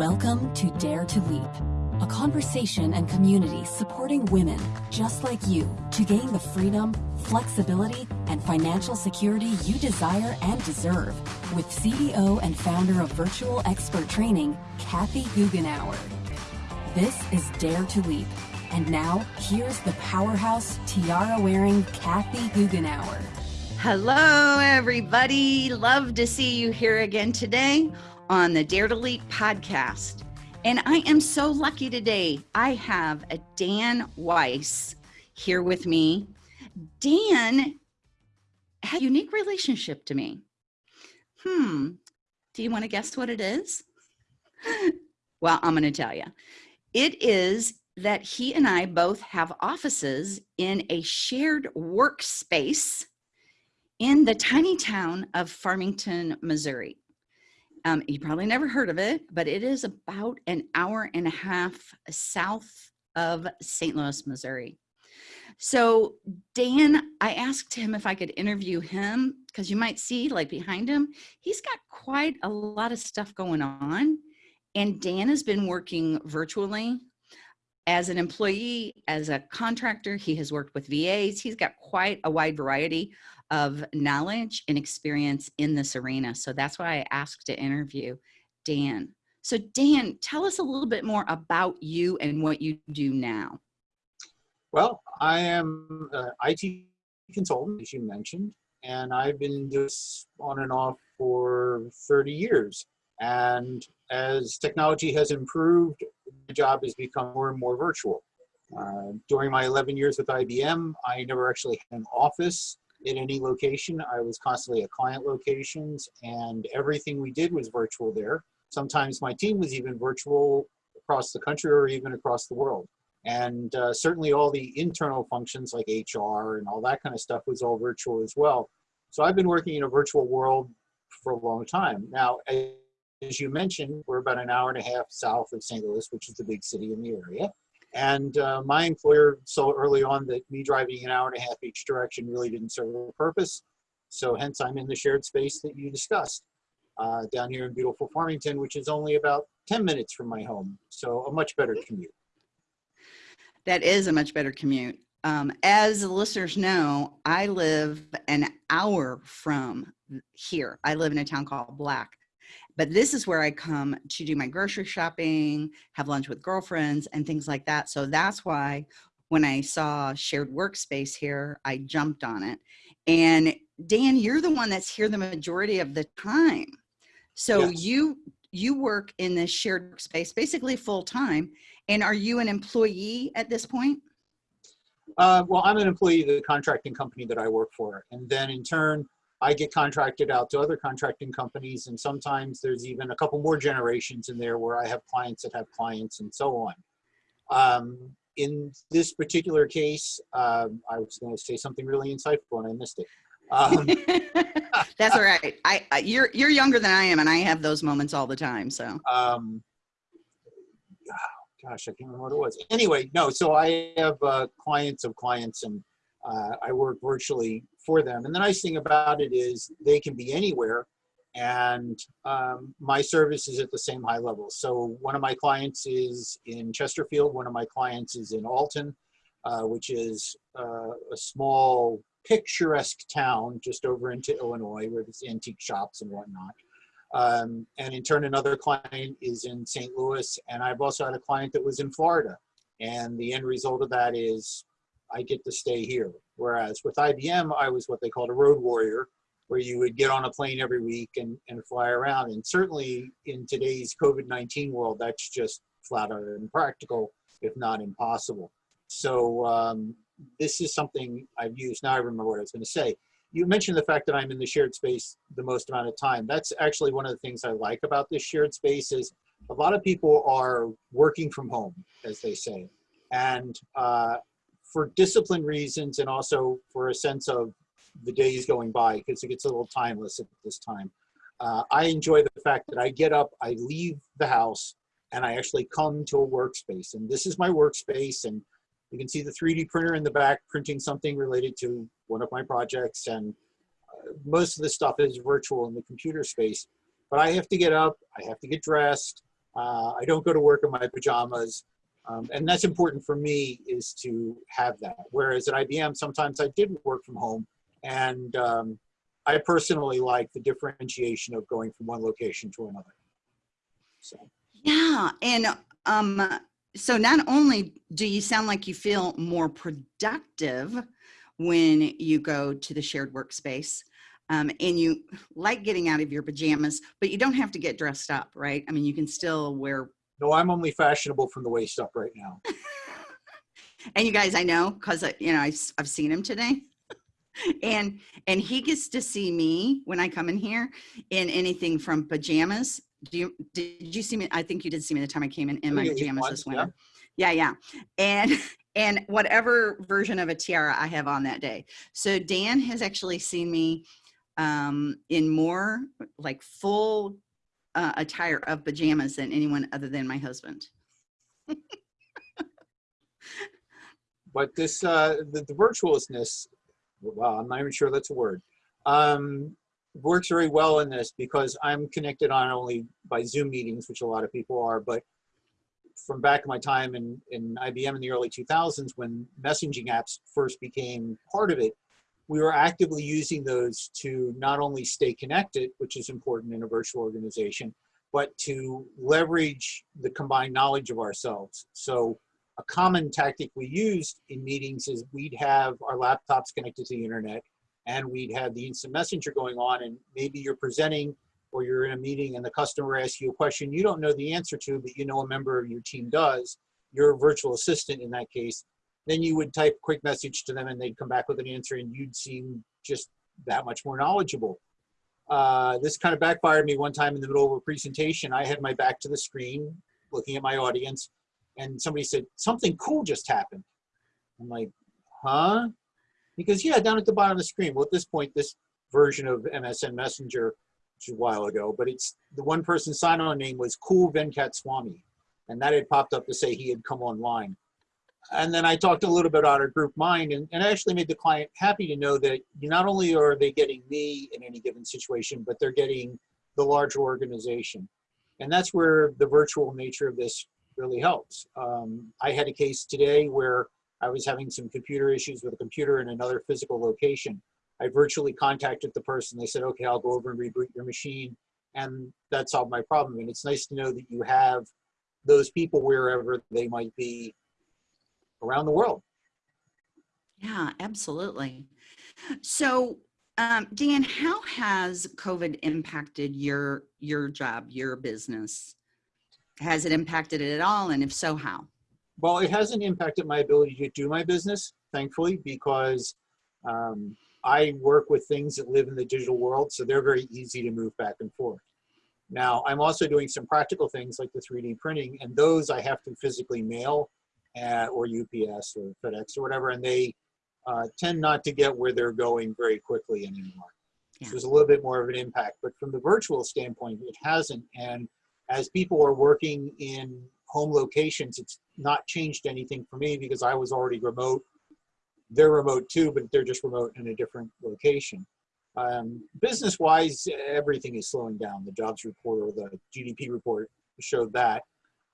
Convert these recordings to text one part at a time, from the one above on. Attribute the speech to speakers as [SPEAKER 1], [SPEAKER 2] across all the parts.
[SPEAKER 1] Welcome to Dare to Leap, a conversation and community supporting women just like you to gain the freedom, flexibility, and financial security you desire and deserve with CEO and founder of Virtual Expert Training, Kathy Goughenour. This is Dare to Leap. And now, here's the powerhouse tiara wearing Kathy Goughenour.
[SPEAKER 2] Hello, everybody. Love to see you here again today on the Dare to Leap podcast. And I am so lucky today. I have a Dan Weiss here with me. Dan had a unique relationship to me. Hmm. Do you want to guess what it is? well, I'm going to tell you. It is that he and I both have offices in a shared workspace in the tiny town of Farmington, Missouri. Um, you probably never heard of it, but it is about an hour and a half south of St. Louis, Missouri. So Dan, I asked him if I could interview him because you might see like behind him, he's got quite a lot of stuff going on. And Dan has been working virtually as an employee, as a contractor. He has worked with VAs. He's got quite a wide variety of knowledge and experience in this arena. So that's why I asked to interview Dan. So Dan, tell us a little bit more about you and what you do now.
[SPEAKER 3] Well, I am an IT consultant, as you mentioned, and I've been doing on and off for 30 years. And as technology has improved, the job has become more and more virtual. Uh, during my 11 years with IBM, I never actually had an office in any location. I was constantly at client locations and everything we did was virtual there. Sometimes my team was even virtual across the country or even across the world. And uh, certainly all the internal functions like HR and all that kind of stuff was all virtual as well. So I've been working in a virtual world for a long time. Now, you mentioned, we're about an hour and a half south of St. Louis, which is the big city in the area. And uh, my employer saw early on that me driving an hour and a half each direction really didn't serve a purpose. So hence I'm in the shared space that you discussed uh, down here in beautiful Farmington, which is only about 10 minutes from my home. So a much better commute.
[SPEAKER 2] That is a much better commute. Um, as the listeners know, I live an hour from here. I live in a town called Black. But this is where I come to do my grocery shopping, have lunch with girlfriends, and things like that. So that's why when I saw shared workspace here, I jumped on it. And Dan, you're the one that's here the majority of the time. So yes. you you work in this shared space basically full time. And are you an employee at this point?
[SPEAKER 3] Uh, well, I'm an employee of the contracting company that I work for. And then in turn, I get contracted out to other contracting companies, and sometimes there's even a couple more generations in there where I have clients that have clients and so on. Um, in this particular case, um, I was going to say something really insightful and I missed it. Um,
[SPEAKER 2] That's all right. I, I, you're you're younger than I am, and I have those moments all the time. So. Um,
[SPEAKER 3] gosh, I can't remember what it was. Anyway, no. So I have uh, clients of clients, and uh, I work virtually for them. And the nice thing about it is they can be anywhere and um, my service is at the same high level. So one of my clients is in Chesterfield, one of my clients is in Alton, uh, which is uh, a small picturesque town just over into Illinois where there's antique shops and whatnot. Um, and in turn, another client is in St. Louis, and I've also had a client that was in Florida. And the end result of that is I get to stay here. Whereas with IBM, I was what they called a road warrior, where you would get on a plane every week and, and fly around. And certainly in today's COVID-19 world, that's just flat out impractical, if not impossible. So um, this is something I've used. Now I remember what I was going to say. You mentioned the fact that I'm in the shared space the most amount of time. That's actually one of the things I like about this shared space is a lot of people are working from home, as they say. And uh, for discipline reasons and also for a sense of the days going by because it gets a little timeless at this time. Uh, I enjoy the fact that I get up, I leave the house, and I actually come to a workspace. And this is my workspace, and you can see the 3D printer in the back printing something related to one of my projects. And uh, most of the stuff is virtual in the computer space. But I have to get up, I have to get dressed, Uh, I don't go to work in my pajamas. Um, and that's important for me is to have that. Whereas at IBM, sometimes I didn't work from home and um, I personally like the differentiation of going from one location to another. So.
[SPEAKER 2] Yeah. And um, so not only do you sound like you feel more productive when you go to the shared workspace, um, and you like getting out of your pajamas, but you don't have to get dressed up, right? I mean, you can still wear.
[SPEAKER 3] No, I'm only fashionable from the waist up right now.
[SPEAKER 2] and you guys, I know because you know I've, I've seen him today, and and he gets to see me when I come in here in anything from pajamas. Do you did you see me? I think you did see me the time I came in in my pajamas this winter. Yeah. yeah, yeah, and and whatever version of a tiara I have on that day. So Dan has actually seen me um, in more like full uh, attire of pajamas than anyone other than my husband.
[SPEAKER 3] but this, uh, the, the virtuousness, well, I'm not even sure that's a word, um, works very well in this because I'm connected on only by Zoom meetings, which a lot of people are, but from back in my time in, in IBM in the early 2000s when messaging apps first became part of it, we were actively using those to not only stay connected, which is important in a virtual organization, but to leverage the combined knowledge of ourselves. So a common tactic we used in meetings is we'd have our laptops connected to the internet and we'd have the instant messenger going on and maybe you're presenting or you're in a meeting and the customer asks you a question you don't know the answer to, but you know a member of your team does. Your virtual assistant in that case then you would type a quick message to them and they'd come back with an answer and you'd seem just that much more knowledgeable. Uh, this kind of backfired me one time in the middle of a presentation. I had my back to the screen looking at my audience and somebody said, something cool just happened. I'm like, huh? Because yeah, down at the bottom of the screen. Well, at this point, this version of MSN Messenger, which is a while ago, but it's the one person sign-on name was Cool Venkat Swami. And that had popped up to say he had come online and then I talked a little bit about our group mind and, and I actually made the client happy to know that not only are they getting me in any given situation, but they're getting the larger organization. And that's where the virtual nature of this really helps. Um, I had a case today where I was having some computer issues with a computer in another physical location. I virtually contacted the person. They said, okay, I'll go over and reboot your machine. And that solved my problem. And it's nice to know that you have those people wherever they might be around the world.
[SPEAKER 2] Yeah, absolutely. So, um, Dan, how has COVID impacted your your job, your business? Has it impacted it at all, and if so, how?
[SPEAKER 3] Well, it hasn't impacted my ability to do my business, thankfully, because um, I work with things that live in the digital world, so they're very easy to move back and forth. Now, I'm also doing some practical things like the 3D printing, and those I have to physically mail at, or UPS or FedEx or whatever, and they uh, tend not to get where they're going very quickly anymore. Yeah. So there's a little bit more of an impact, but from the virtual standpoint, it hasn't. And as people are working in home locations, it's not changed anything for me because I was already remote. They're remote too, but they're just remote in a different location. Um, business wise, everything is slowing down. The jobs report or the GDP report showed that.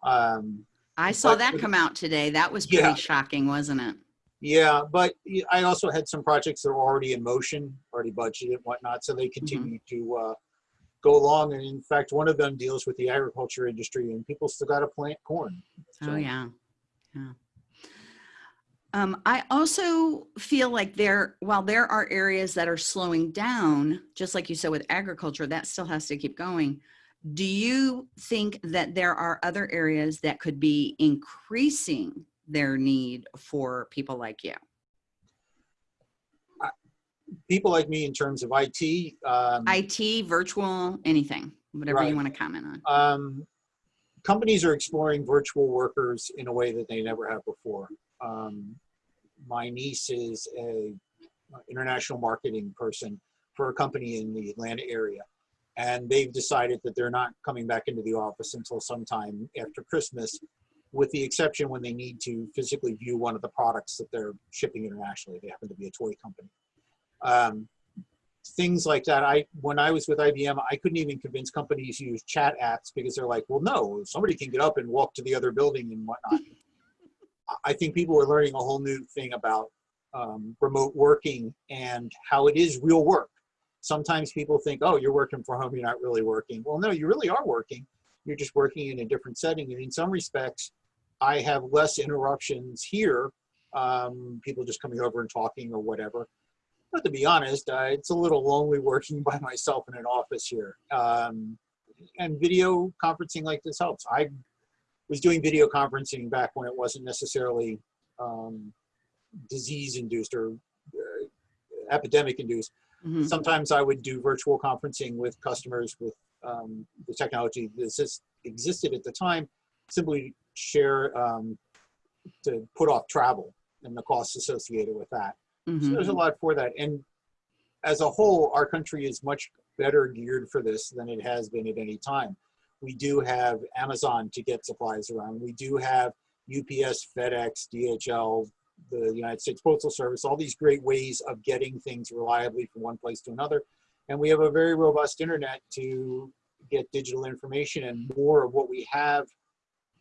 [SPEAKER 3] Um,
[SPEAKER 2] I saw but, that come out today. That was pretty yeah. shocking, wasn't it?
[SPEAKER 3] Yeah, but I also had some projects that were already in motion, already budgeted and whatnot, so they continue mm-hmm. to uh, go along. And in fact, one of them deals with the agriculture industry, and people still got to plant corn.
[SPEAKER 2] So. Oh yeah, yeah. Um, I also feel like there, while there are areas that are slowing down, just like you said with agriculture, that still has to keep going do you think that there are other areas that could be increasing their need for people like you?
[SPEAKER 3] People like me in terms of IT.
[SPEAKER 2] Um, IT, virtual, anything, whatever right. you want to comment on. Um,
[SPEAKER 3] companies are exploring virtual workers in a way that they never have before. Um, my niece is a international marketing person for a company in the Atlanta area and they've decided that they're not coming back into the office until sometime after Christmas, with the exception when they need to physically view one of the products that they're shipping internationally. They happen to be a toy company. Um, things like that. I when I was with IBM, I couldn't even convince companies to use chat apps because they're like, well, no, somebody can get up and walk to the other building and whatnot. I think people are learning a whole new thing about um, remote working and how it is real work. Sometimes people think, oh, you're working from home, you're not really working. Well, no, you really are working. You're just working in a different setting. And in some respects, I have less interruptions here, um, people just coming over and talking or whatever. But to be honest, it's a little lonely working by myself in an office here. Um, and video conferencing like this helps. I was doing video conferencing back when it wasn't necessarily um, disease induced or uh, epidemic induced. Mm -hmm. Sometimes I would do virtual conferencing with customers with um, the technology that existed at the time, simply share um, to put off travel and the costs associated with that. Mm -hmm. So there's a mm-hmm. lot for that. And as a whole, our country is much better geared for this than it has been at any time. We do have Amazon to get supplies around. We do have UPS, FedEx, DHL, the United States Postal Service, all these great ways of getting things reliably from one place to another. And we have a very robust internet to get digital information and more of what we have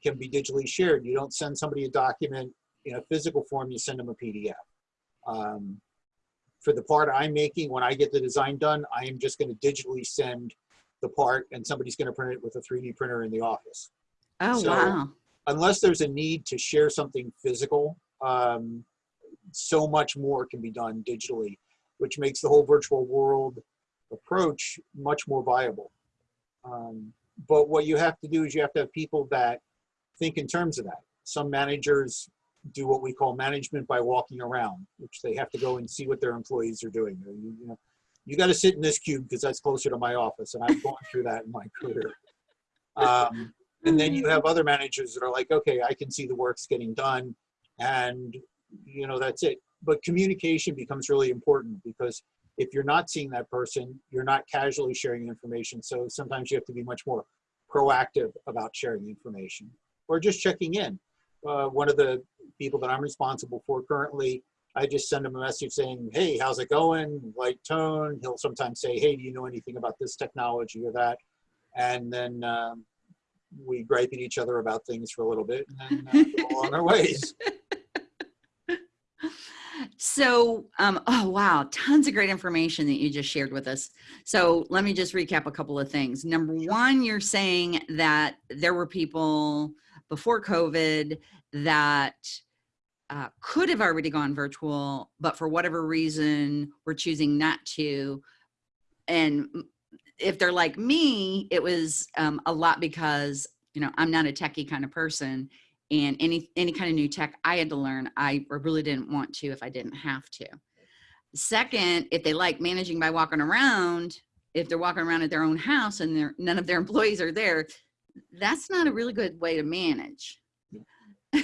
[SPEAKER 3] can be digitally shared. You don't send somebody a document in a physical form, you send them a PDF. Um, for the part I'm making, when I get the design done, I am just going to digitally send the part and somebody's going to print it with a 3D printer in the office.
[SPEAKER 2] Oh, so, wow.
[SPEAKER 3] Unless there's a need to share something physical, um, so much more can be done digitally, which makes the whole virtual world approach much more viable. Um, but what you have to do is you have to have people that think in terms of that. Some managers do what we call management by walking around, which they have to go and see what their employees are doing. You, you know, you got to sit in this cube because that's closer to my office, and I've gone through that in my career. Um, and then you have other managers that are like, okay, I can see the work's getting done, and you know that's it. But communication becomes really important because if you're not seeing that person, you're not casually sharing information. So sometimes you have to be much more proactive about sharing information or just checking in. Uh, one of the people that I'm responsible for currently, I just send him a message saying, hey, how's it going? Light tone. He'll sometimes say, hey, do you know anything about this technology or that? And then um, we gripe at each other about things for a little bit and then uh, go on our ways.
[SPEAKER 2] So, um, oh wow, tons of great information that you just shared with us. So let me just recap a couple of things. Number one, you're saying that there were people before COVID that uh, could have already gone virtual, but for whatever reason, we're choosing not to. And if they're like me, it was um, a lot because, you know, I'm not a techie kind of person and any, any kind of new tech I had to learn, I really didn't want to if I didn't have to. Second, if they like managing by walking around, if they're walking around at their own house and none of their employees are there, that's not a really good way to manage.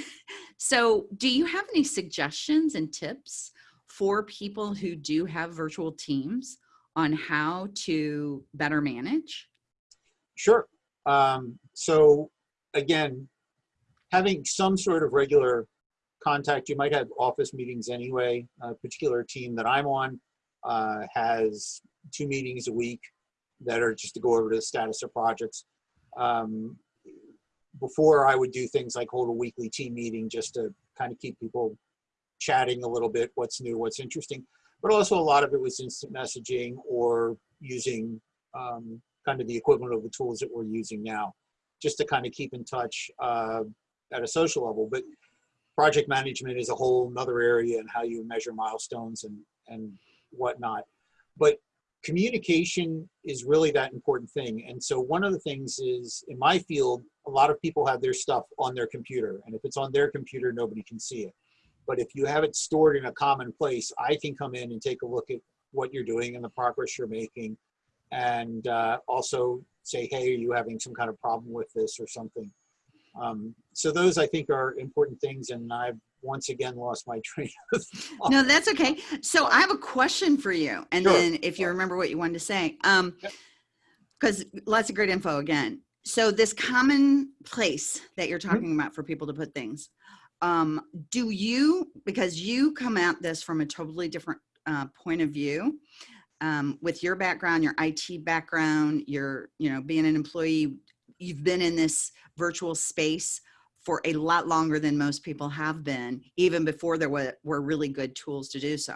[SPEAKER 2] so do you have any suggestions and tips for people who do have virtual teams on how to better manage?
[SPEAKER 3] Sure. Um, so again, having some sort of regular contact, you might have office meetings anyway. A particular team that I'm on uh, has two meetings a week that are just to go over the status of projects. Um, before I would do things like hold a weekly team meeting just to kind of keep people chatting a little bit, what's new, what's interesting. But also a lot of it was instant messaging or using um, kind of the equivalent of the tools that we're using now, just to kind of keep in touch uh, at a social level. But project management is a whole nother area and how you measure milestones and, and whatnot. But communication is really that important thing. And so one of the things is in my field, a lot of people have their stuff on their computer. And if it's on their computer, nobody can see it. But if you have it stored in a common place, I can come in and take a look at what you're doing and the progress you're making. And uh, also say, hey, are you having some kind of problem with this or something? Um, so those I think are important things and I've once again lost my train of thought.
[SPEAKER 2] No, that's okay. So I have a question for you. And sure. then if you remember what you wanted to say, um, because yep. lots of great info again. So this common place that you're mm-hmm. talking mm -hmm. about for people to put things, um, do you, because you come at this from a totally different uh, point of view, um, with your background, your IT background, your, you know, being an employee, you've been in this virtual space for a lot longer than most people have been, even before there were, were really good tools to do so.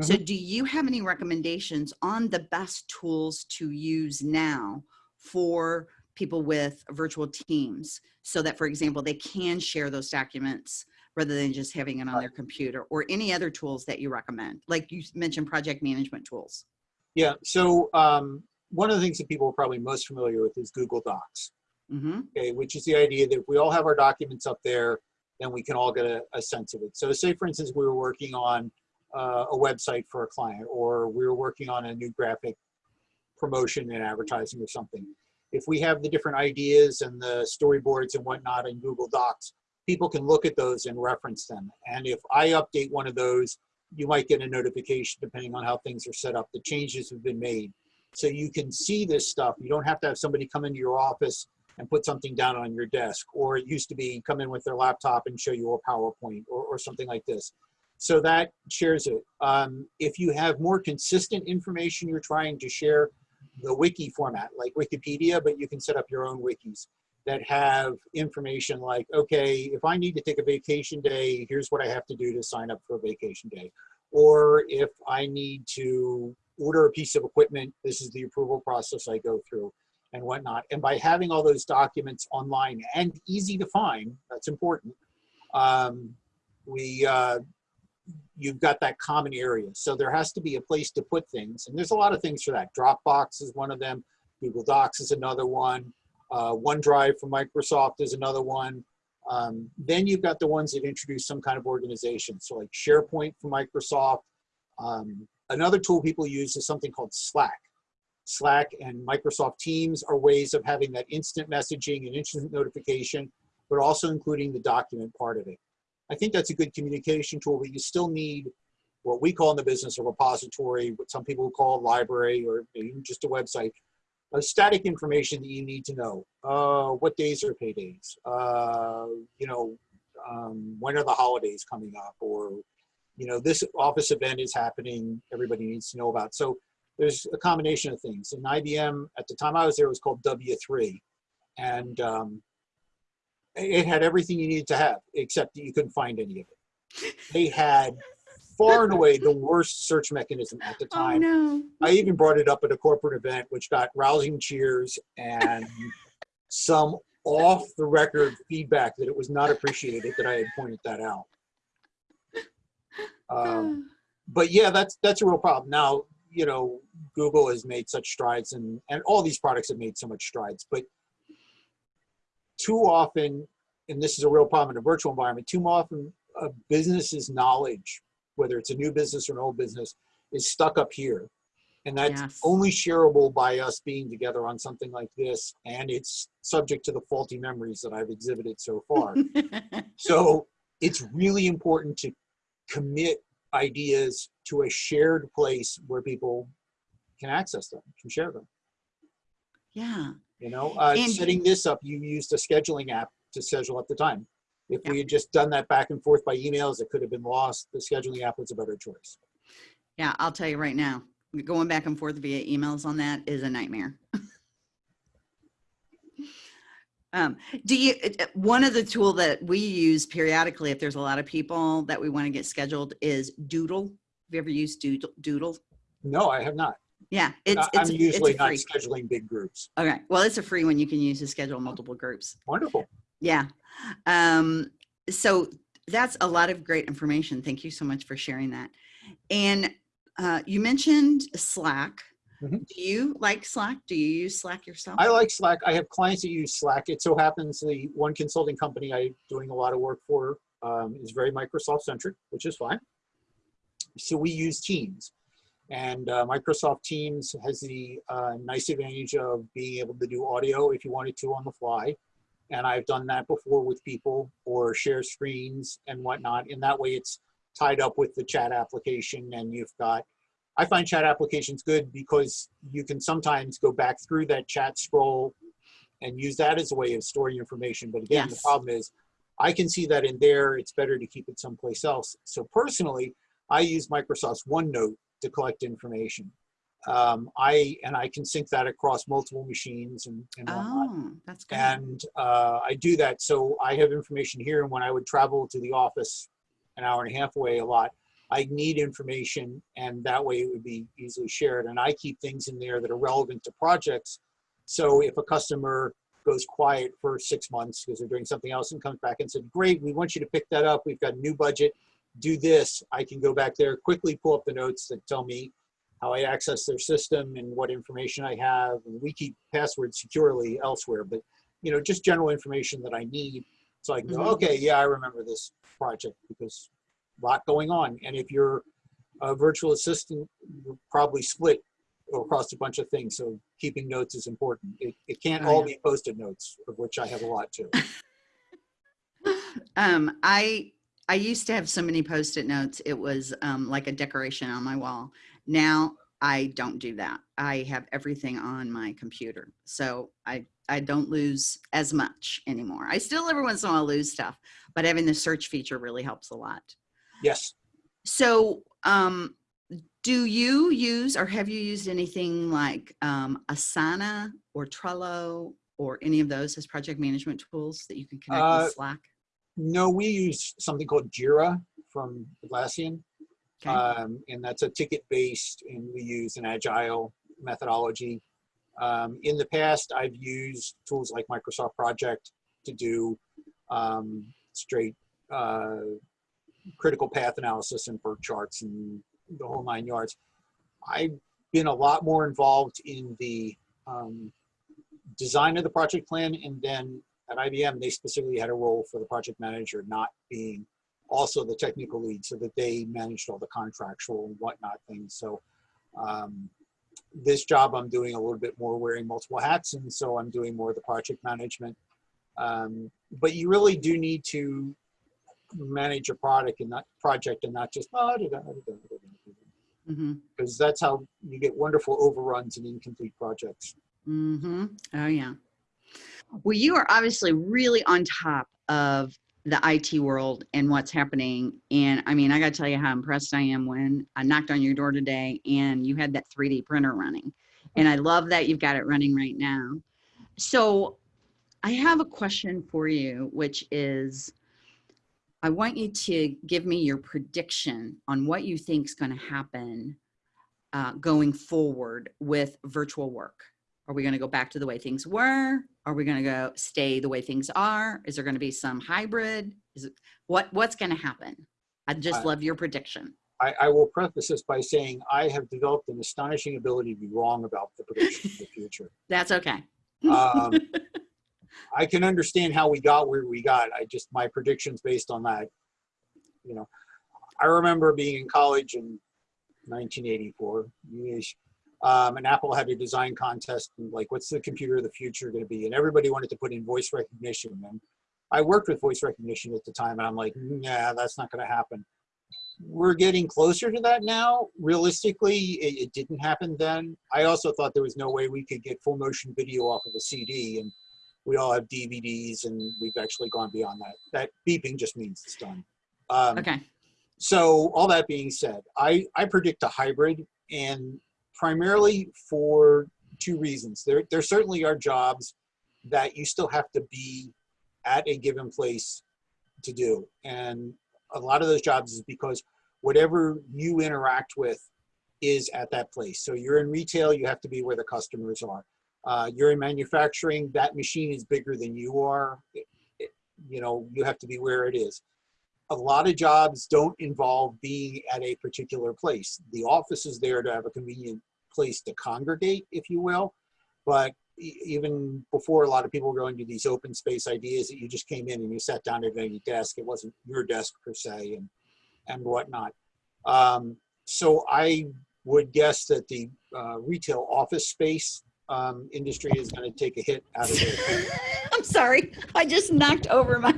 [SPEAKER 2] So do you have any recommendations on the best tools to use now for people with virtual teams? So that, for example, they can share those documents rather than just having it on their computer or any other tools that you recommend? Like you mentioned project management tools.
[SPEAKER 3] Yeah, so um, one of the things that people are probably most familiar with is Google Docs,
[SPEAKER 2] hmm
[SPEAKER 3] okay, which is the idea that if we all have our documents up there, then we can all get a, a sense of it. So say, for instance, we were working on uh, a website for a client, or we were working on a new graphic promotion and advertising or something. If we have the different ideas and the storyboards and whatnot in Google Docs, people can look at those and reference them. And if I update one of those, you might get a notification depending on how things are set up. The changes have been made. So you can see this stuff. You don't have to have somebody come into your office and put something down on your desk. Or it used to be come in with their laptop and show you a PowerPoint or, or something like this. So that shares it. Um, if you have more consistent information you're trying to share, the wiki format, like Wikipedia, but you can set up your own wikis that have information like, okay, if I need to take a vacation day, here's what I have to do to sign up for a vacation day. Or if I need to order a piece of equipment, this is the approval process I go through and whatnot. And by having all those documents online and easy to find, that's important, um, we, uh, you've got that common area. So there has to be a place to put things. And there's a lot of things for that. Dropbox is one of them. Google Docs is another one. Uh, OneDrive from Microsoft is another one. Um, then you've got the ones that introduce some kind of organization. So like SharePoint from Microsoft. Um, another tool people use is something called Slack. Slack and Microsoft Teams are ways of having that instant messaging and instant notification, but also including the document part of it. I think that's a good communication tool, but you still need what we call in the business a repository, what some people call a library or just a website, a static information that you need to know. Uh, what days are paydays? Uh, you know, um, when are the holidays coming up? Or, you know, this office event is happening, everybody needs to know about. So there's a combination of things. And IBM, at the time I was there, was called W3. And um, it had everything you needed to have, except that you couldn't find any of it. They had far and away the worst search mechanism at the
[SPEAKER 2] Oh,
[SPEAKER 3] time.
[SPEAKER 2] no.
[SPEAKER 3] I even brought it up at a corporate event, which got rousing cheers and some off the record feedback that it was not appreciated that I had pointed that out. Um, but yeah, that's that's a real problem. Now, you know, Google has made such strides, and and all these products have made so much strides, but too often, and this is a real problem in a virtual environment, too often a business's knowledge, whether it's a new business or an old business, is stuck up here. And that's
[SPEAKER 2] Yes.
[SPEAKER 3] only shareable by us being together on something like this. And it's subject to the faulty memories that I've exhibited so far. so it's really important to commit ideas to a shared place where people can access them, can share them.
[SPEAKER 2] yeah.
[SPEAKER 3] You know, uh,
[SPEAKER 2] And-
[SPEAKER 3] setting this up, you used a scheduling app to schedule at the time. If
[SPEAKER 2] Yeah.
[SPEAKER 3] we had just done that back and forth by emails, it could have been lost. The scheduling app was a better choice.
[SPEAKER 2] Yeah, I'll tell you right now, going back and forth via emails on that is a nightmare. um, do you, it- it- one of the tool that we use periodically, if there's a lot of people that we want to get scheduled is Doodle. Have you ever used Doodle? Doodle?
[SPEAKER 3] No, I have not.
[SPEAKER 2] Yeah, it's, it's,
[SPEAKER 3] I'm
[SPEAKER 2] it's
[SPEAKER 3] usually
[SPEAKER 2] a
[SPEAKER 3] not scheduling big groups.
[SPEAKER 2] Okay, well, it's a free one you can use to schedule multiple groups.
[SPEAKER 3] Wonderful.
[SPEAKER 2] Yeah. Um, so that's a lot of great information. Thank you so much for sharing that. And uh, you mentioned Slack.
[SPEAKER 3] Mhm.
[SPEAKER 2] Do you like Slack? Do you use Slack yourself?
[SPEAKER 3] I like Slack. I have clients that use Slack. It so happens the one consulting company I'm doing a lot of work for um, is very Microsoft centric, which is fine. So we use Teams. And uh, Microsoft Teams has the uh, nice advantage of being able to do audio if you wanted to on the fly. And I've done that before with people or share screens and whatnot. And that way it's tied up with the chat application and you've got I find chat applications good because you can sometimes go back through that chat scroll and use that as a way of storing information. But again, the problem is I can see that in there. It's better to keep it someplace else. So personally, I use Microsoft's OneNote to collect information. um, I and I can sync that across multiple machines and, and whatnot.
[SPEAKER 2] Oh, that's good.
[SPEAKER 3] And uh, I do that so I have information here. And when I would travel to the office an hour and a half away a lot, I need information, and that way it would be easily shared. And I keep things in there that are relevant to projects. So if a customer goes quiet for six months because they're doing something else and comes back and said, "Great, we want you to pick that up. We've got a new budget. Do this." I can go back there, quickly pull up the notes that tell me how I access their system and what information I have. And we keep passwords securely elsewhere, but you know, just general information that I need. So I can go,
[SPEAKER 2] Mhm.
[SPEAKER 3] okay, yeah, I remember this project because a lot going on. And if you're a virtual assistant, you're probably split across a bunch of things. So keeping notes is important. It, it can't
[SPEAKER 2] Oh,
[SPEAKER 3] all
[SPEAKER 2] yeah.
[SPEAKER 3] be post-it notes, of which I have a lot too.
[SPEAKER 2] um, I I used to have so many post-it notes. It was um, like a decoration on my wall. Now I don't do that. I have everything on my computer, so I I don't lose as much anymore. I still every once in a while lose stuff, but having the search feature really helps a lot.
[SPEAKER 3] Yes.
[SPEAKER 2] So, um, do you use or have you used anything like um, Asana or Trello or any of those as project management tools that you can connect
[SPEAKER 3] Uh,
[SPEAKER 2] with Slack?
[SPEAKER 3] No, we use something called Jira from Atlassian.
[SPEAKER 2] Okay.
[SPEAKER 3] Um, and that's a ticket-based, and we use an agile methodology. Um, in the past, I've used tools like Microsoft Project to do um, straight uh, critical path analysis and PERT charts and the whole nine yards. I've been a lot more involved in the um, design of the project plan, and then at IBM, they specifically had a role for the project manager not being also the technical lead so that they managed all the contractual and whatnot things. So um, this job I'm doing a little bit more wearing multiple hats and so I'm doing more of the project management. Um, but you really do need to manage a product and not project and not just oh,
[SPEAKER 2] Mm-hmm.
[SPEAKER 3] because that's how you get wonderful overruns and incomplete projects.
[SPEAKER 2] Mm-hmm. Oh yeah. Well, you are obviously really on top of the IT world and what's happening. And I mean, I got to tell you how impressed I am when I knocked on your door today and you had that 3D printer running. And I love that you've got it running right now. So I have a question for you, which is I want you to give me your prediction on what you think is going to happen uh, going forward with virtual work. Are we going to go back to the way things were? Are we going to go stay the way things are? Is there going to be some hybrid? Is it what what's going to happen? I'd just
[SPEAKER 3] I-
[SPEAKER 2] love your prediction.
[SPEAKER 3] I, I will preface this by saying I have developed an astonishing ability to be wrong about the prediction of the future.
[SPEAKER 2] That's okay.
[SPEAKER 3] Um, I can understand how we got where we got. I just my predictions based on that. You know, I remember being in college in 1984. yeesh, Um, and Apple had a design contest, and like, what's the computer of the future going to be? And everybody wanted to put in voice recognition. And I worked with voice recognition at the time, and I'm like, nah, that's not going to happen. We're getting closer to that now. Realistically, it, it didn't happen then. I also thought there was no way we could get full motion video off of a CD, and we all have DVDs, and we've actually gone beyond that. That beeping just means it's done. Um,
[SPEAKER 2] Okay.
[SPEAKER 3] so all that being said, I, I predict a hybrid and primarily for two reasons. There, there certainly are jobs that you still have to be at a given place to do. And a lot of those jobs is because whatever you interact with is at that place. So you're in retail, you have to be where the customers are. Uh, you're in manufacturing, that machine is bigger than you are. It- it- you know, you have to be where it is a lot of jobs don't involve being at a particular place. The office is there to have a convenient place to congregate, if you will. But even before a lot of people were going to these open space ideas that you just came in and you sat down at any desk, it wasn't your desk per se and, and whatnot. Um, so I would guess that the uh, retail office space um, industry is going to take a hit out of it.
[SPEAKER 2] I'm sorry. I just knocked over my.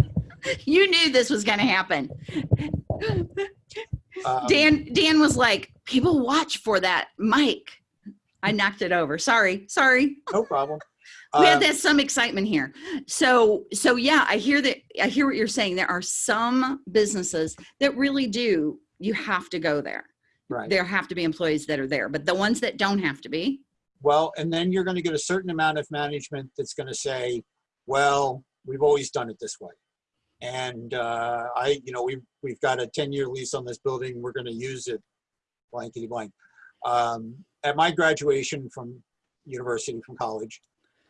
[SPEAKER 2] You knew this was going to happen.
[SPEAKER 3] Um,
[SPEAKER 2] Dan Dan was like, "People watch for that mic." I knocked it over. Sorry. Sorry.
[SPEAKER 3] no problem.
[SPEAKER 2] we had
[SPEAKER 3] Um,
[SPEAKER 2] that some excitement here so so yeah i hear that i hear what you're saying there are some businesses that really do you have to go there
[SPEAKER 3] Right.
[SPEAKER 2] there have to be employees that are there, but the ones that don't have to be,
[SPEAKER 3] Well, and then you're going to get a certain amount of management that's going to say, well, we've always done it this way. And uh, I, you know, we've, we've got a 10 year lease on this building. We're going to use it blankety blank. Um, at my graduation from university, from college,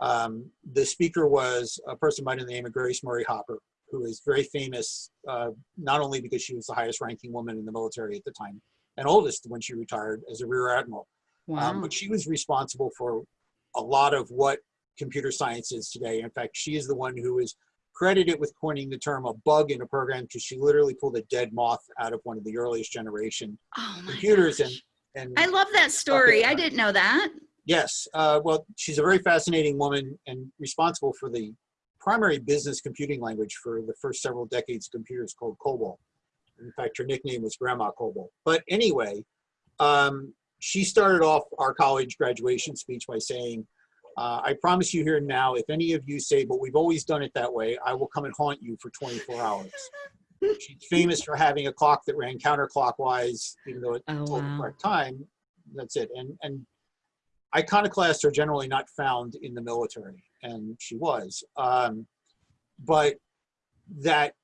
[SPEAKER 3] um, the speaker was a person by the name of Grace Murray Hopper, who is very famous, uh, not only because she was the highest ranking woman in the military at the time and oldest when she retired as a rear admiral,
[SPEAKER 2] wow.
[SPEAKER 3] um, but she was responsible for a lot of what computer science is today. In fact, she is the one who is credited with coining the term a bug in a program because she literally pulled a dead moth out of one of the earliest generation
[SPEAKER 2] oh
[SPEAKER 3] computers and and
[SPEAKER 2] I love that story. I didn't know that.
[SPEAKER 3] yes, uh, well, she's a very fascinating woman and responsible for the primary business computing language for the first several decades of computers called COBOL. In fact, her nickname was Grandma COBOL. But anyway, um, she started off our college graduation speech by saying, uh, I promise you here now, if any of you say, but we've always done it that way, I will come and haunt you for 24 hours. She's famous for having a clock that ran counterclockwise, even though it
[SPEAKER 2] Oh,
[SPEAKER 3] told the correct time. That's it. And, and iconoclasts are generally not found in the military, and she was. Um, but that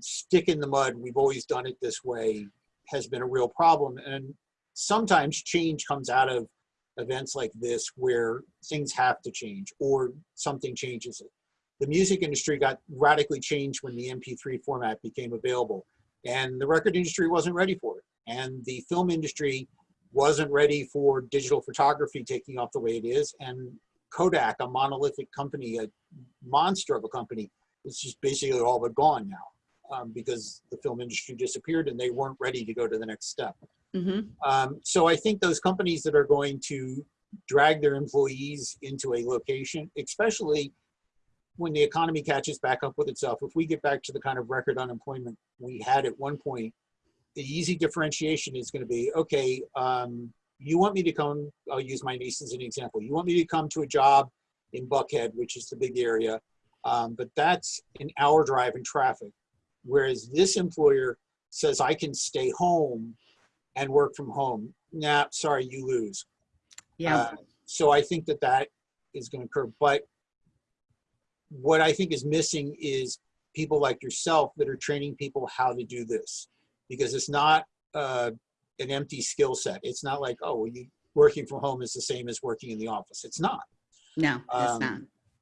[SPEAKER 3] stick in the mud, we've always done it this way, has been a real problem. And sometimes change comes out of events like this where things have to change or something changes it. The music industry got radically changed when the MP3 format became available, and the record industry wasn't ready for it. And the film industry wasn't ready for digital photography taking off the way it is. And Kodak, a monolithic company, a monster of a company, is just basically all but gone now um, because the film industry disappeared and they weren't ready to go to the next step.
[SPEAKER 2] Hmm
[SPEAKER 3] Um, so I think those companies that are going to drag their employees into a location, especially when the economy catches back up with itself, if we get back to the kind of record unemployment we had at one point, the easy differentiation is going to be, okay, um, you want me to come, I'll use my niece as an example. You want me to come to a job in Buckhead, which is the big area, um, but that's an hour drive in traffic. Whereas this employer says I can stay home and work from home. Nah, sorry, you lose.
[SPEAKER 2] Yeah.
[SPEAKER 3] Uh, so I think that that is going to occur. But what I think is missing is people like yourself that are training people how to do this, because it's not uh, an empty skill set. It's not like oh, well, you working from home is the same as working in the office. It's not
[SPEAKER 2] no, it's
[SPEAKER 3] um,
[SPEAKER 2] not.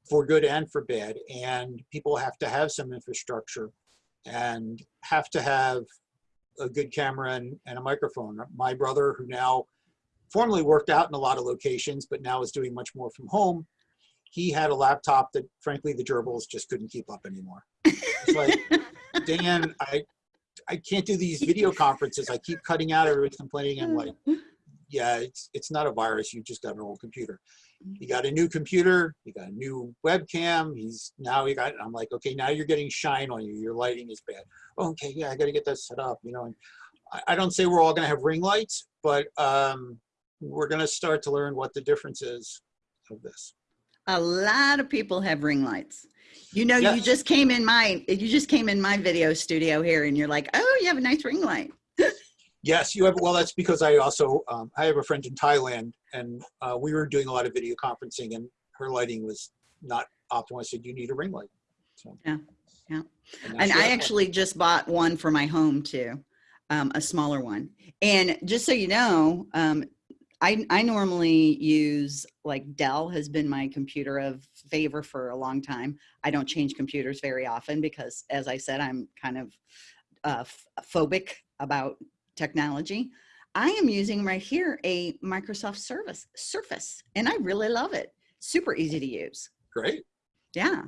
[SPEAKER 3] for good and for bad. And people have to have some infrastructure and have to have a good camera and, and a microphone. My brother, who now formerly worked out in a lot of locations, but now is doing much more from home, he had a laptop that frankly the gerbils just couldn't keep up anymore. It's like, Dan, I, I can't do these video conferences. I keep cutting out, everybody's complaining. I'm like, yeah, it's, it's not a virus. You just got an old computer. He got a new computer. He got a new webcam. He's now he got. I'm like, okay, now you're getting shine on you. Your lighting is bad. okay, yeah, I got to get that set up. You know, and I, I don't say we're all going to have ring lights, but um, we're going to start to learn what the difference is of this.
[SPEAKER 2] A lot of people have ring lights. You know, you just came in my you just came in my video studio here, and you're like, oh, you have a nice ring light.
[SPEAKER 3] Yes, you have. Well, that's because I also um, I have a friend in Thailand, and uh, we were doing a lot of video conferencing, and her lighting was not optimal. I said, "You need a ring light." So,
[SPEAKER 2] Yeah, yeah.
[SPEAKER 3] now
[SPEAKER 2] And I
[SPEAKER 3] has one.
[SPEAKER 2] actually just bought one for my home too, um, a smaller one. And just so you know, um, I, I normally use like Dell has been my computer of favor for a long time. I don't change computers very often because, as I said, I'm kind of uh, phobic about technology. I am using right here a Microsoft Service Surface, and I really love it. Super easy to use.
[SPEAKER 3] great.
[SPEAKER 2] Yeah.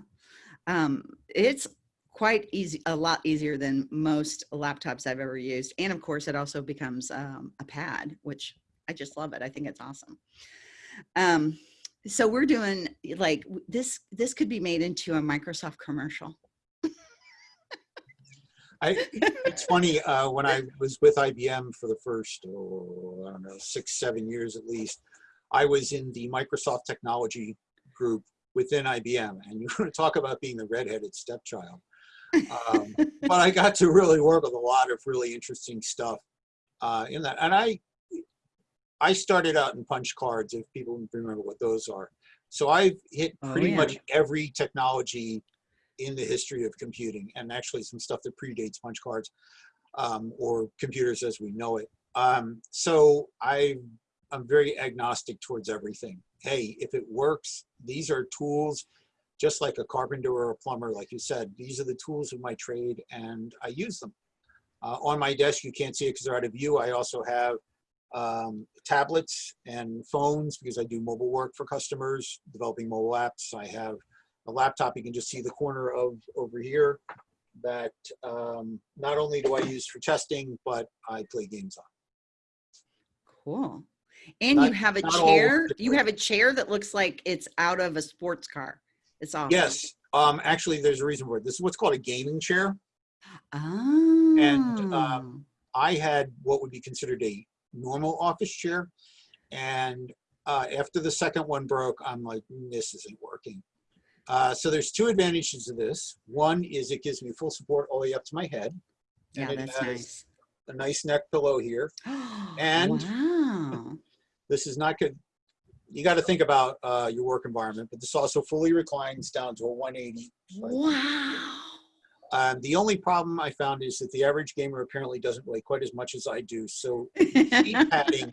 [SPEAKER 2] Um, it's quite easy, a lot easier than most laptops I've ever used. And of course, it also becomes um, a pad, which I just love it. I think it's awesome. Um, so we're doing like this, this could be made into a Microsoft commercial.
[SPEAKER 3] I, it's funny, uh, when I was with IBM for the first, oh, I don't know, six, seven years at least, I was in the Microsoft technology group within IBM. And you want to talk about being the redheaded stepchild. Um, but I got to really work with a lot of really interesting stuff uh, in that. And I, I started out in punch cards, if people remember what those are. So I've hit
[SPEAKER 2] Oh,
[SPEAKER 3] pretty
[SPEAKER 2] yeah.
[SPEAKER 3] much every technology in the history of computing, and actually some stuff that predates punch cards um, or computers as we know it. Um, so I, I'm very agnostic towards everything. Hey, if it works, these are tools, just like a carpenter or a plumber, like you said. These are the tools of my trade, and I use them. Uh, on my desk, you can't see it because they're out of view. I also have um, tablets and phones because I do mobile work for customers, developing mobile apps. I have a laptop you can just see the corner of over here that um, not only do I use for testing, but I play games on.
[SPEAKER 2] Cool. And
[SPEAKER 3] Not-
[SPEAKER 2] you have a chair, you have a chair that looks like it's out of a sports car. It's awesome.
[SPEAKER 3] Yes, um, actually, there's a reason for it. This is what's called a gaming chair.
[SPEAKER 2] Oh.
[SPEAKER 3] um, I had what would be considered a normal office chair. And uh, after the second one broke, I'm like, "Mm, this isn't working. Uh, so there's two advantages to this. One is it gives me full support all the way up to my head.
[SPEAKER 2] yeah,
[SPEAKER 3] and it
[SPEAKER 2] that's
[SPEAKER 3] has
[SPEAKER 2] nice.
[SPEAKER 3] A nice neck pillow here. And-
[SPEAKER 2] wow.
[SPEAKER 3] This is not good. You got to think about uh, your work environment, but this also fully reclines down to a 180.
[SPEAKER 2] Wow.
[SPEAKER 3] Um, the only problem I found is that the average gamer apparently doesn't weigh quite as much as I do. So padding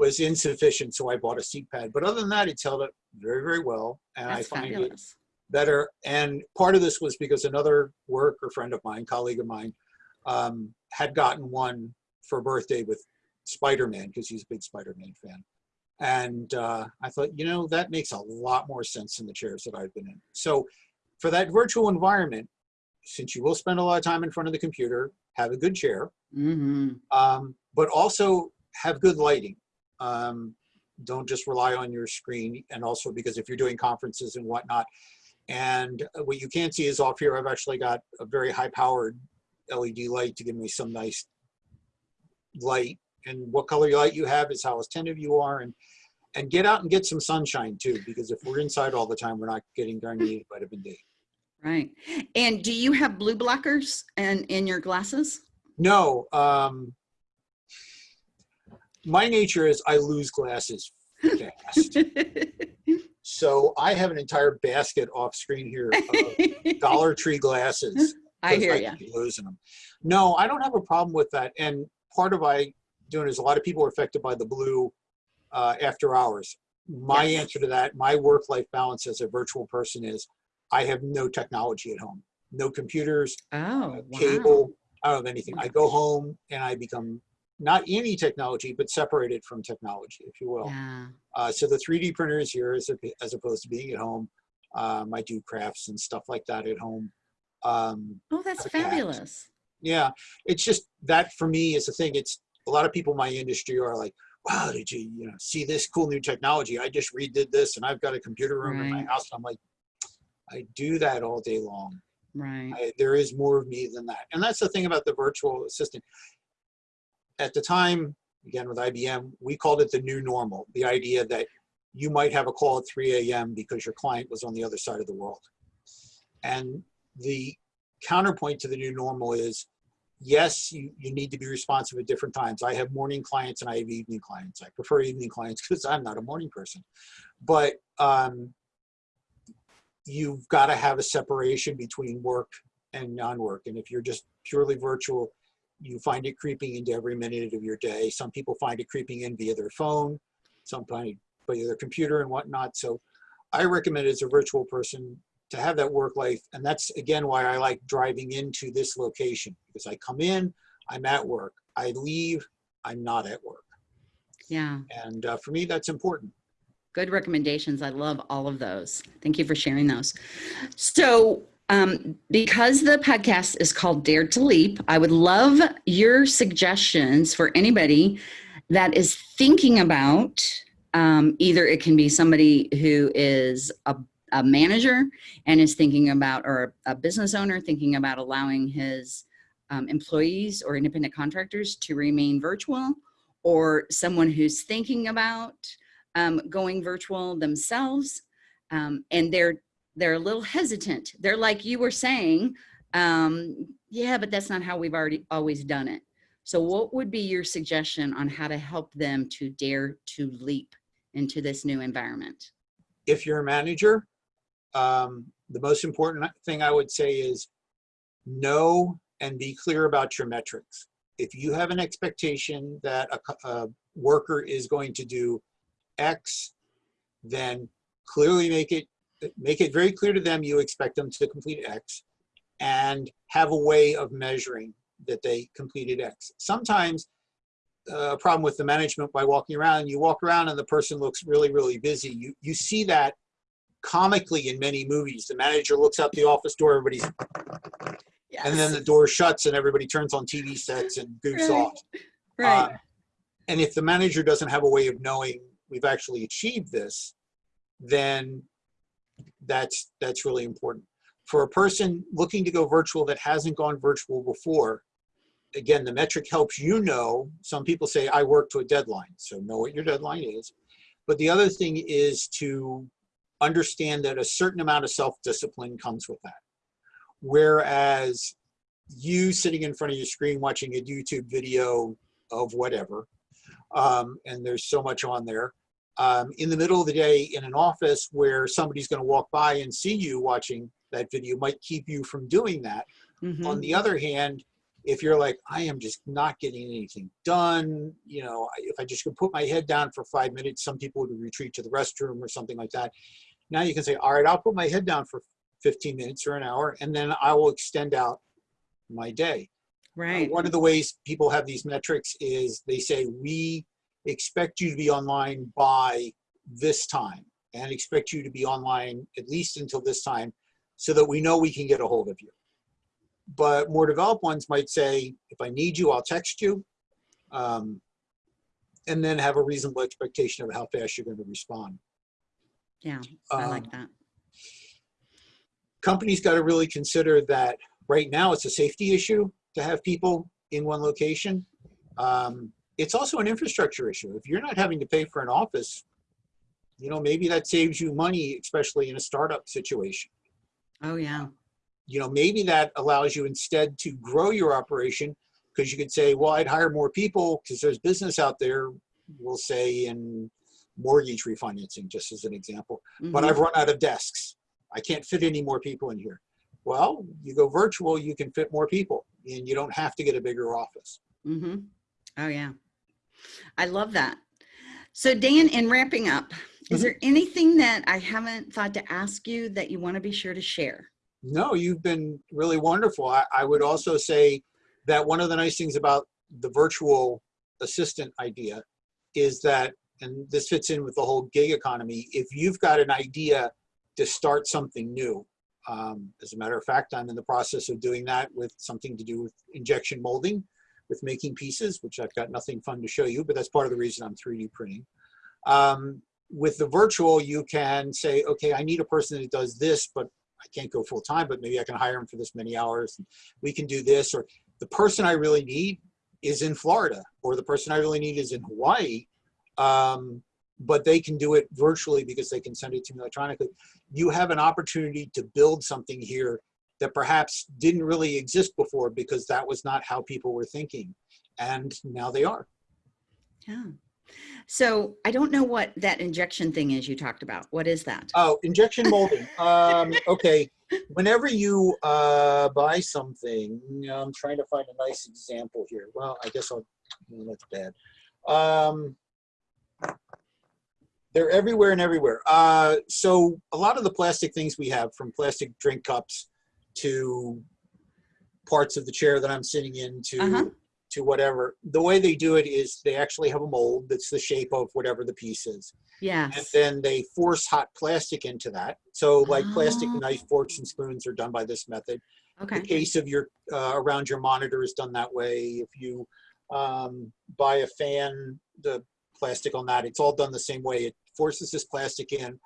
[SPEAKER 3] was insufficient, so I bought a seat pad. But other than that, it's held up very, very well, and
[SPEAKER 2] That's
[SPEAKER 3] I find it better. And part of this was because another worker or friend of mine, colleague of mine, um, had gotten one for birthday with Spider-Man because he's a big Spider-Man fan. And uh, I thought, you know, that makes a lot more sense than the chairs that I've been in. So for that virtual environment, since you will spend a lot of time in front of the computer, have a good chair,
[SPEAKER 2] hmm
[SPEAKER 3] um, but also have good lighting. Um, don't just rely on your screen. And also because if you're doing conferences and whatnot, and what you can't see is off here, I've actually got a very high powered LED light to give me some nice light. And what color light you have is how attentive you are. And, and get out and get some sunshine too, because if we're inside all the time, we're not getting our needed vitamin D.
[SPEAKER 2] Right. And do you have blue blockers and in your glasses?
[SPEAKER 3] No, um, my nature is I lose glasses fast. So I have an entire basket off screen here of Dollar Tree glasses.
[SPEAKER 2] I hear you.
[SPEAKER 3] Losing them. No, I don't have a problem with that. And part of I doing is a lot of people are affected by the blue uh, after hours. My
[SPEAKER 2] Yes.
[SPEAKER 3] answer to that, my work-life balance as a virtual person is I have no technology at home, no computers,
[SPEAKER 2] Oh,
[SPEAKER 3] uh,
[SPEAKER 2] wow.
[SPEAKER 3] cable. I don't have anything. I go home and I become not any technology, but separated from technology, if you will.
[SPEAKER 2] Yeah.
[SPEAKER 3] Uh, so the 3D printer is here as, as opposed to being at home. Um, I do crafts and stuff like that at home. Um,
[SPEAKER 2] Oh, that's fabulous.
[SPEAKER 3] yeah, it's just that for me is the thing. It's a lot of people in my industry are like, wow, did you, you know, see this cool new technology? I just redid this and I've got a computer room in my
[SPEAKER 2] Right.
[SPEAKER 3] house. I'm like, I do that all day long.
[SPEAKER 2] Right.
[SPEAKER 3] I, there is more of me than that. And that's the thing about the virtual assistant. At the time, again with IBM, we called it the new normal. The idea that you might have a call at 3 a.m. because your client was on the other side of the world. And the counterpoint to the new normal is, yes, you, you need to be responsive at different times. I have morning clients and I have evening clients. I prefer evening clients because I'm not a morning person. But um, you've got to have a separation between work and non-work. And if you're just purely virtual, you find it creeping into every minute of your day. Some people find it creeping in via their phone, some find it via their computer and whatnot. So I recommend as a virtual person to have that work life. And that's again why I like driving into this location because I come in, I'm at work. I leave, I'm not at work.
[SPEAKER 2] Yeah.
[SPEAKER 3] And uh, for me, that's important.
[SPEAKER 2] Good recommendations. I love all of those. Thank you for sharing those. So, um, because the podcast is called Dare to Leap, I would love your suggestions for anybody that is thinking about um, either it can be somebody who is a, a manager and is thinking about, or a business owner thinking about allowing his um, employees or independent contractors to remain virtual, or someone who's thinking about um, going virtual themselves, um, and they're they're a little hesitant. They're like you were saying, um, yeah, but that's not how we've already always done it. So what would be your suggestion on how to help them to dare to leap into this new environment?
[SPEAKER 3] If you're a manager, um, the most important thing I would say is know and be clear about your metrics. If you have an expectation that a, a worker is going to do X, then clearly make it make it very clear to them you expect them to complete X and have a way of measuring that they completed X. Sometimes uh, a problem with the management by walking around, you walk around and the person looks really, really busy. You, you see that comically in many movies. The manager looks out the office door, everybody's, yes. and then the door shuts and everybody turns on TV sets and goofs
[SPEAKER 2] right.
[SPEAKER 3] off.
[SPEAKER 2] Right.
[SPEAKER 3] Uh, and if the manager doesn't have a way of knowing we've actually achieved this, then that's that's really important. For a person looking to go virtual that hasn't gone virtual before, again, the metric helps you know. Some people say, I work to a deadline, so know what your deadline is. But the other thing is to understand that a certain amount of self-discipline comes with that. Whereas you sitting in front of your screen watching a YouTube video of whatever, um, and there's so much on there, um, in the middle of the day in an office where somebody's going to walk by and see you watching that video might keep you from doing that. Mm -hmm. On the other hand, if you're like, I am just not getting anything done, you know, if I just could put my head down for five minutes, some people would retreat to the restroom or something like that. Now you can say, all right, I'll put my head down for 15 minutes or an hour, and then I will extend out my day.
[SPEAKER 2] Right.
[SPEAKER 3] Uh, one of the ways people have these metrics is they say, we expect you to be online by this time and expect you to be online at least until this time so that we know we can get a hold of you. But more developed ones might say, if I need you, I'll text you. Um, and then have a reasonable expectation of how fast you're going to respond.
[SPEAKER 2] Yeah, I um, like that.
[SPEAKER 3] Companies got to really consider that right now it's a safety issue to have people in one location. Um, it's also an infrastructure issue. If you're not having to pay for an office, you know, maybe that saves you money, especially in a startup situation.
[SPEAKER 2] Oh, yeah.
[SPEAKER 3] You know, maybe that allows you instead to grow your operation because you could say, well, I'd hire more people because there's business out there, we'll say in mortgage refinancing, just as an example. Mm -hmm. But mm-hmm. I've run out of desks. I can't fit any more people in here. Well, you go virtual, you can fit more people and you don't have to get a bigger office.
[SPEAKER 2] Mm -hmm. Oh, yeah. I love that. So Dan, in wrapping up, is mm -hmm. there anything that I haven't thought to ask you that you want to be sure to share?
[SPEAKER 3] No, you've been really wonderful. I, I would also say that one of the nice things about the virtual assistant idea is that, and this fits in with the whole gig economy, if you've got an idea to start something new, um, as a matter of fact, I'm in the process of doing that with something to do with injection molding with making pieces, which I've got nothing fun to show you, but that's part of the reason I'm 3D printing. Um, with the virtual, you can say, okay, I need a person that does this, but I can't go full time, but maybe I can hire him for this many hours. We can do this, or the person I really need is in Florida, or the person I really need is in Hawaii, um, but they can do it virtually because they can send it to me electronically. You have an opportunity to build something here that perhaps didn't really exist before because that was not how people were thinking. And now they are.
[SPEAKER 2] Yeah. So I don't know what that injection thing is you talked about. What is that?
[SPEAKER 3] Oh, injection molding. um, okay. Whenever you uh, buy something, I'm trying to find a nice example here. Well, I guess I'll, that's bad. Um, they're everywhere and everywhere. Uh, so a lot of the plastic things we have from plastic drink cups to parts of the chair that I'm sitting in to, uh -huh. to whatever. The way they do it is they actually have a mold that's the shape of whatever the piece is.
[SPEAKER 2] Yeah.
[SPEAKER 3] And then they force hot plastic into that. So like oh. plastic knife, forks, and spoons are done by this method.
[SPEAKER 2] Okay.
[SPEAKER 3] The case of your, uh, around your monitor is done that way. If you um, buy a fan, the plastic on that, it's all done the same way. It forces this plastic in.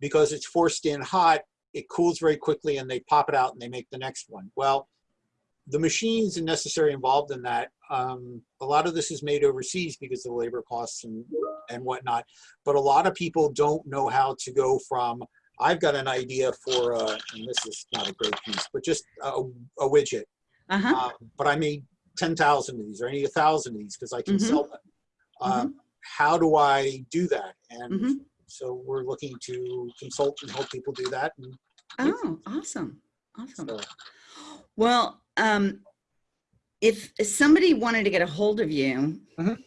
[SPEAKER 3] Because it's forced in hot, it cools very quickly and they pop it out and they make the next one. Well, the machines and necessary involved in that, um, a lot of this is made overseas because of the labor costs and, and whatnot. But a lot of people don't know how to go from, I've got an idea for, uh, and this is not a great piece, but just a, a widget.
[SPEAKER 2] Uh -huh.
[SPEAKER 3] uh, but I may 10,000 of these or I need a thousand of these because I can
[SPEAKER 2] Mhm.
[SPEAKER 3] sell them. Um, How do I do that? And
[SPEAKER 2] Mhm.
[SPEAKER 3] So we're looking to consult and help people do that. And
[SPEAKER 2] Oh, awesome. Awesome.
[SPEAKER 3] so,
[SPEAKER 2] Well, um, if somebody wanted to get a hold of you,
[SPEAKER 3] Mhm.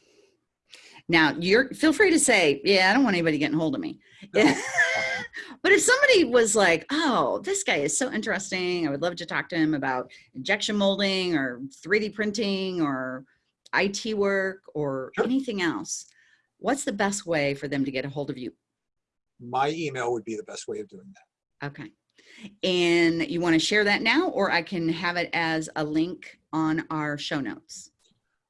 [SPEAKER 2] now you're feel free to say, yeah, I don't want anybody getting hold of me.
[SPEAKER 3] No.
[SPEAKER 2] But if somebody was like, oh, this guy is so interesting, I would love to talk to him about injection molding or 3D printing or IT work or
[SPEAKER 3] Sure.
[SPEAKER 2] anything else, what's the best way for them to get a hold of you?
[SPEAKER 3] My email would be the best way of doing that.
[SPEAKER 2] Okay. And you want to share that now, or I can have it as a link on our show notes.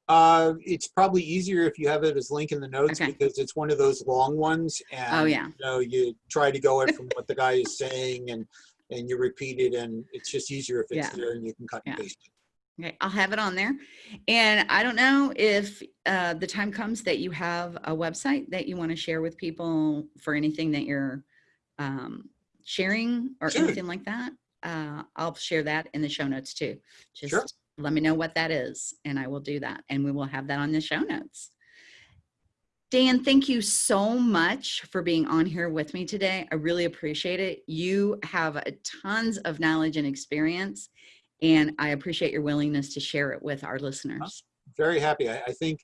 [SPEAKER 3] Uh, it's probably easier if you have it as link in the notes
[SPEAKER 2] Okay.
[SPEAKER 3] because it's one of those long ones. And,
[SPEAKER 2] Oh, yeah.
[SPEAKER 3] You know, you try to go it from what the guy is saying and, and you repeat it and it's just easier if it's
[SPEAKER 2] Yeah.
[SPEAKER 3] there and you can cut and
[SPEAKER 2] Yeah.
[SPEAKER 3] paste it.
[SPEAKER 2] Okay, I'll have it on there. And I don't know if uh, the time comes that you have a website that you want to share with people for anything that you're um, sharing or
[SPEAKER 3] Sure.
[SPEAKER 2] anything like that. Uh, I'll share that in the show notes too. Just
[SPEAKER 3] Sure.
[SPEAKER 2] let me know what that is and I will do that. And we will have that on the show notes. Dan, thank you so much for being on here with me today. I really appreciate it. You have tons of knowledge and experience, and I appreciate your willingness to share it with our listeners.
[SPEAKER 3] Very happy. I, I think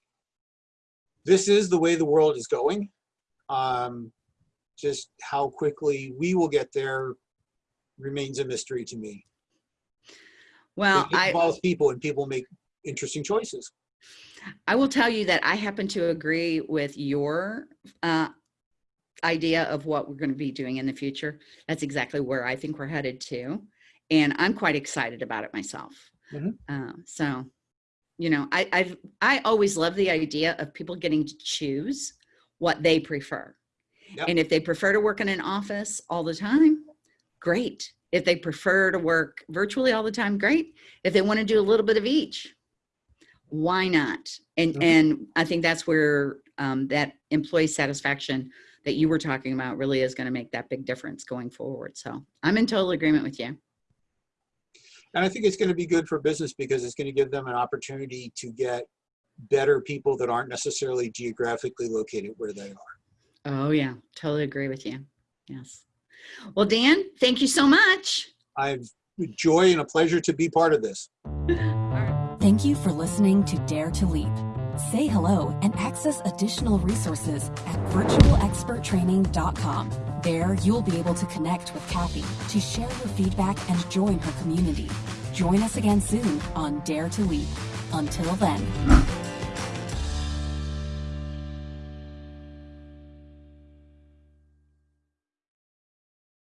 [SPEAKER 3] this is the way the world is going. Um, just how quickly we will get there remains a mystery to me.
[SPEAKER 2] Well,
[SPEAKER 3] it
[SPEAKER 2] I,
[SPEAKER 3] involves people and people make interesting choices.
[SPEAKER 2] I will tell you that I happen to agree with your uh, idea of what we're going to be doing in the future. That's exactly where I think we're headed to. And I'm quite excited about it myself.
[SPEAKER 3] Mhm.
[SPEAKER 2] Uh, so, you know, I, I've, I always love the idea of people getting to choose what they prefer.
[SPEAKER 3] Yep.
[SPEAKER 2] And if they prefer to work in an office all the time, great. If they prefer to work virtually all the time, great. If they want to do a little bit of each, why not? And
[SPEAKER 3] Mhm.
[SPEAKER 2] and I think that's where um, that employee satisfaction that you were talking about really is going to make that big difference going forward. So I'm in total agreement with you.
[SPEAKER 3] And I think it's going to be good for business because it's going to give them an opportunity to get better people that aren't necessarily geographically located where they are.
[SPEAKER 2] Oh yeah, totally agree with you. Yes. Well, Dan, thank you so much.
[SPEAKER 3] I've joy and a pleasure to be part of this.
[SPEAKER 1] Thank you for listening to Dare to Leap. Say hello and access additional resources at virtualexperttraining.com. There, you'll be able to connect with Kathy to share your feedback and join her community. Join us again soon on Dare to Leap. Until then.